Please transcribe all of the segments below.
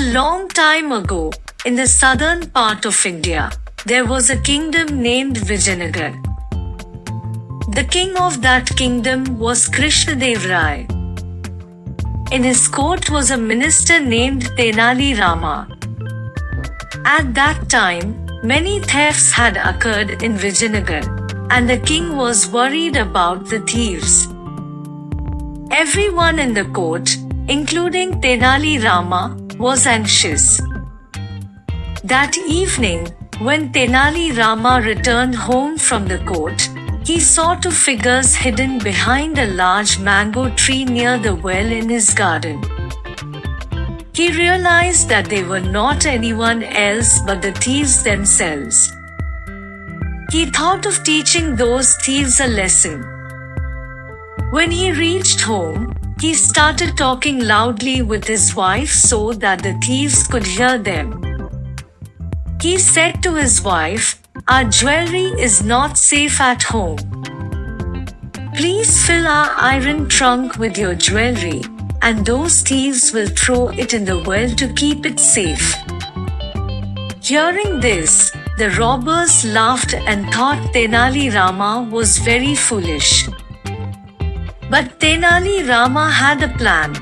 long time ago, in the southern part of India, there was a kingdom named Vijayanagar. The king of that kingdom was Krishnadev Rai. In his court was a minister named Tenali Rama. At that time, many thefts had occurred in Vijayanagar, and the king was worried about the thieves. Everyone in the court, including Tenali Rama, was anxious. That evening, when Tenali Rama returned home from the court, he saw two figures hidden behind a large mango tree near the well in his garden. He realized that they were not anyone else but the thieves themselves. He thought of teaching those thieves a lesson. When he reached home, he started talking loudly with his wife so that the thieves could hear them. He said to his wife, Our jewelry is not safe at home. Please fill our iron trunk with your jewelry, and those thieves will throw it in the well to keep it safe. Hearing this, the robbers laughed and thought Tenali Rama was very foolish. But Tenali Rama had a plan.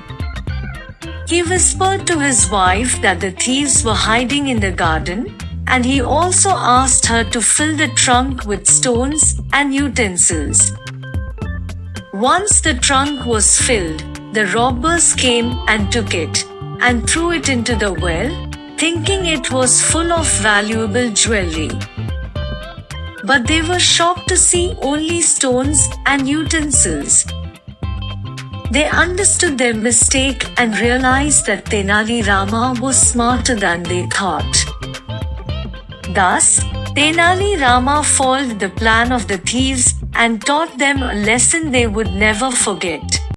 He whispered to his wife that the thieves were hiding in the garden, and he also asked her to fill the trunk with stones and utensils. Once the trunk was filled, the robbers came and took it, and threw it into the well, thinking it was full of valuable jewelry. But they were shocked to see only stones and utensils. They understood their mistake and realized that Tenali Rama was smarter than they thought. Thus, Tenali Rama foiled the plan of the thieves and taught them a lesson they would never forget.